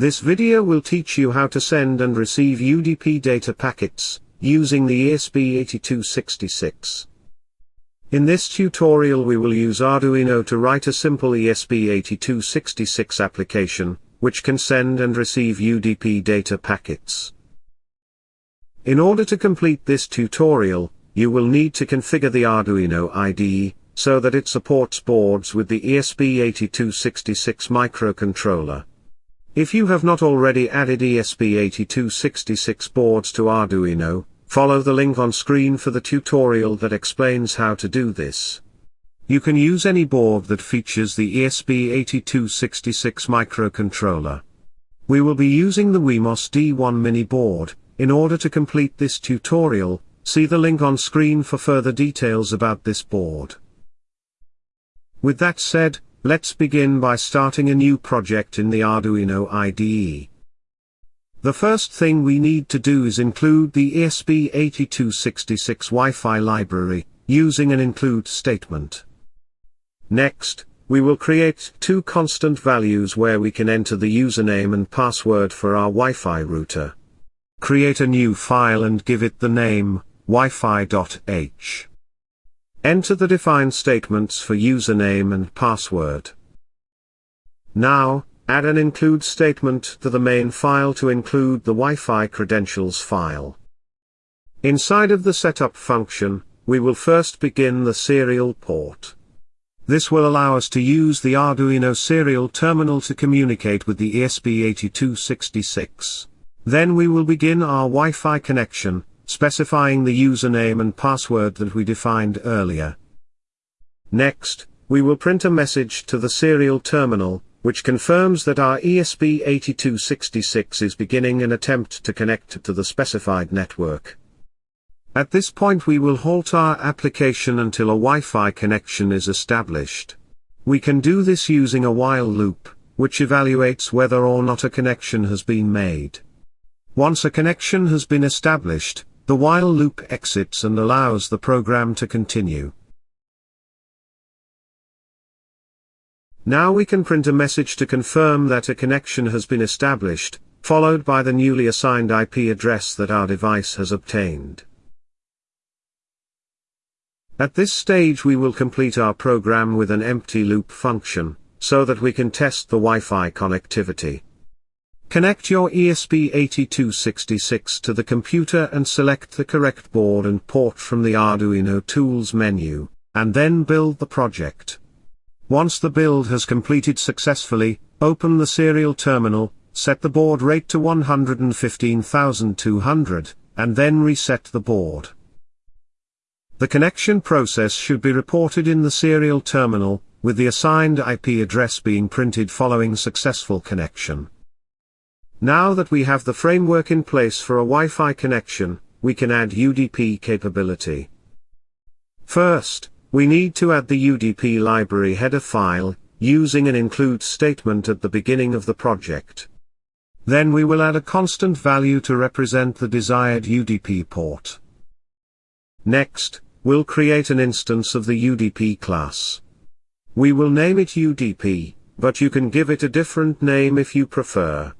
This video will teach you how to send and receive UDP data packets, using the ESP8266. In this tutorial we will use Arduino to write a simple ESP8266 application, which can send and receive UDP data packets. In order to complete this tutorial, you will need to configure the Arduino IDE, so that it supports boards with the ESP8266 microcontroller. If you have not already added ESP8266 boards to Arduino, follow the link on screen for the tutorial that explains how to do this. You can use any board that features the ESP8266 microcontroller. We will be using the Wemos D1 mini board. In order to complete this tutorial, see the link on screen for further details about this board. With that said, Let's begin by starting a new project in the Arduino IDE. The first thing we need to do is include the ESP8266 Wi-Fi library, using an include statement. Next, we will create two constant values where we can enter the username and password for our Wi-Fi router. Create a new file and give it the name, wifi.h. Enter the define statements for username and password. Now, add an include statement to the main file to include the Wi-Fi credentials file. Inside of the setup function, we will first begin the serial port. This will allow us to use the Arduino serial terminal to communicate with the ESP8266. Then we will begin our Wi-Fi connection, specifying the username and password that we defined earlier. Next, we will print a message to the serial terminal, which confirms that our ESP8266 is beginning an attempt to connect to the specified network. At this point we will halt our application until a Wi-Fi connection is established. We can do this using a while loop, which evaluates whether or not a connection has been made. Once a connection has been established, the while loop exits and allows the program to continue. Now we can print a message to confirm that a connection has been established, followed by the newly assigned IP address that our device has obtained. At this stage we will complete our program with an empty loop function, so that we can test the Wi-Fi connectivity. Connect your ESP8266 to the computer and select the correct board and port from the Arduino Tools menu, and then build the project. Once the build has completed successfully, open the serial terminal, set the baud rate to 115,200, and then reset the board. The connection process should be reported in the serial terminal, with the assigned IP address being printed following successful connection. Now that we have the framework in place for a Wi-Fi connection, we can add UDP capability. First, we need to add the UDP library header file, using an include statement at the beginning of the project. Then we will add a constant value to represent the desired UDP port. Next, we'll create an instance of the UDP class. We will name it UDP, but you can give it a different name if you prefer.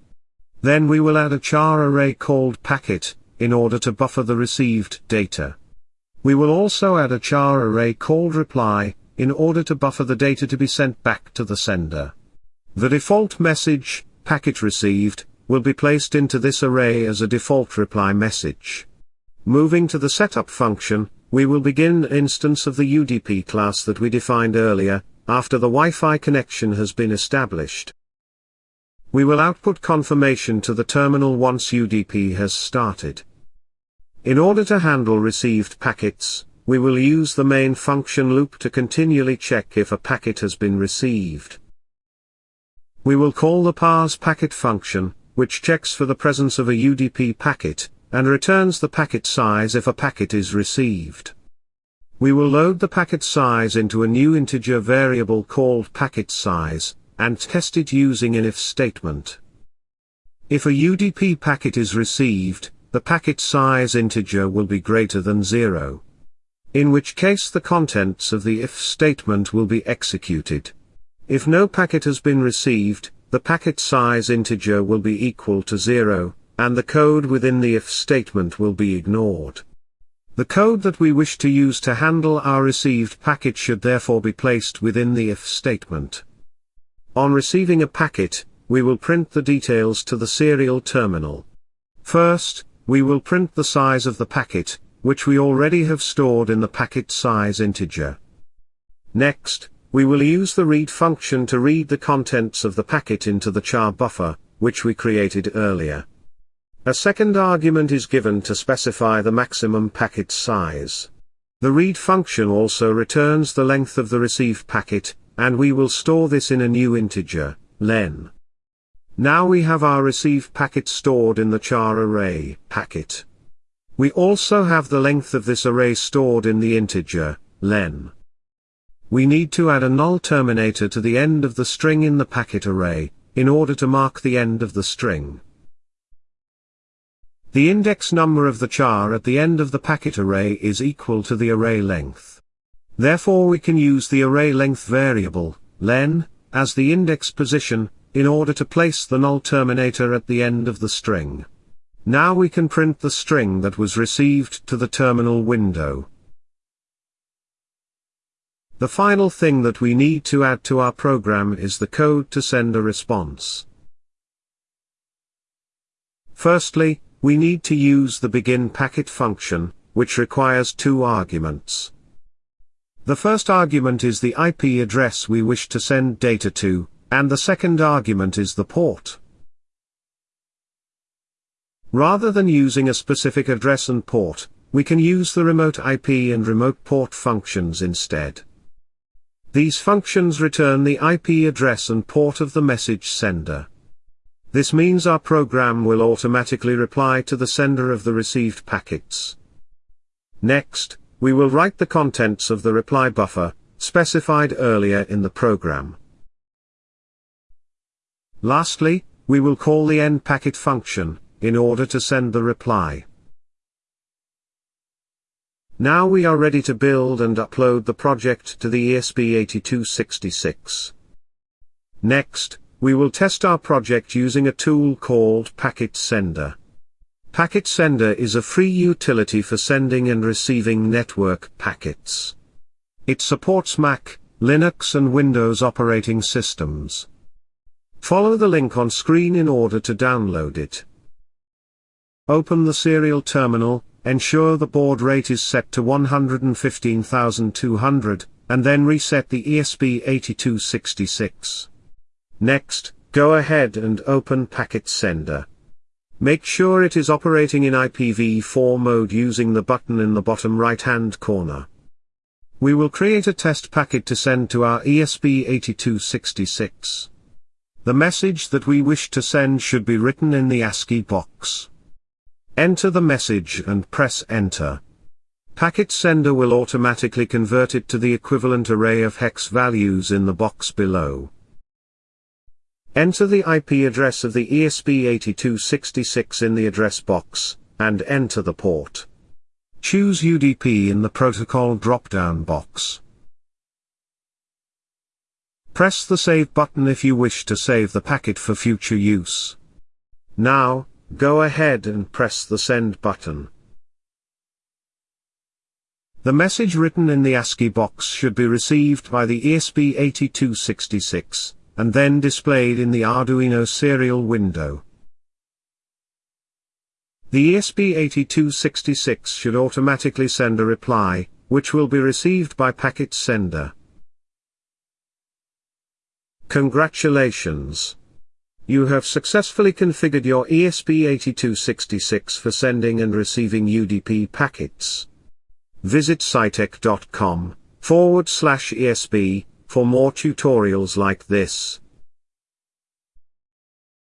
Then we will add a char array called packet, in order to buffer the received data. We will also add a char array called reply, in order to buffer the data to be sent back to the sender. The default message, packet received, will be placed into this array as a default reply message. Moving to the setup function, we will begin an instance of the UDP class that we defined earlier, after the Wi-Fi connection has been established. We will output confirmation to the terminal once UDP has started. In order to handle received packets, we will use the main function loop to continually check if a packet has been received. We will call the parse packet function, which checks for the presence of a UDP packet, and returns the packet size if a packet is received. We will load the packet size into a new integer variable called packet size, and test it using an if statement. If a UDP packet is received, the packet size integer will be greater than 0. In which case the contents of the if statement will be executed. If no packet has been received, the packet size integer will be equal to 0, and the code within the if statement will be ignored. The code that we wish to use to handle our received packet should therefore be placed within the if statement. On receiving a packet, we will print the details to the serial terminal. First, we will print the size of the packet, which we already have stored in the packet size integer. Next, we will use the read function to read the contents of the packet into the char buffer, which we created earlier. A second argument is given to specify the maximum packet size. The read function also returns the length of the received packet, and we will store this in a new integer, len. Now we have our receive packet stored in the char array, packet. We also have the length of this array stored in the integer, len. We need to add a null terminator to the end of the string in the packet array, in order to mark the end of the string. The index number of the char at the end of the packet array is equal to the array length. Therefore we can use the array length variable, len, as the index position, in order to place the null terminator at the end of the string. Now we can print the string that was received to the terminal window. The final thing that we need to add to our program is the code to send a response. Firstly, we need to use the begin packet function, which requires two arguments. The first argument is the IP address we wish to send data to, and the second argument is the port. Rather than using a specific address and port, we can use the remote IP and remote port functions instead. These functions return the IP address and port of the message sender. This means our program will automatically reply to the sender of the received packets. Next, we will write the contents of the reply buffer, specified earlier in the program. Lastly, we will call the end packet function, in order to send the reply. Now we are ready to build and upload the project to the ESP8266. Next, we will test our project using a tool called Packet Sender. Packet Sender is a free utility for sending and receiving network packets. It supports Mac, Linux and Windows operating systems. Follow the link on screen in order to download it. Open the serial terminal, ensure the baud rate is set to 115,200, and then reset the ESP8266. Next, go ahead and open Packet Sender. Make sure it is operating in IPv4 mode using the button in the bottom right hand corner. We will create a test packet to send to our ESP8266. The message that we wish to send should be written in the ASCII box. Enter the message and press enter. Packet sender will automatically convert it to the equivalent array of hex values in the box below. Enter the IP address of the ESP8266 in the address box, and enter the port. Choose UDP in the protocol drop-down box. Press the Save button if you wish to save the packet for future use. Now, Go ahead and press the send button. The message written in the ASCII box should be received by the ESP8266, and then displayed in the Arduino serial window. The ESP8266 should automatically send a reply, which will be received by packet sender. Congratulations! You have successfully configured your ESP8266 for sending and receiving UDP packets. Visit scitech.com forward slash ESP for more tutorials like this.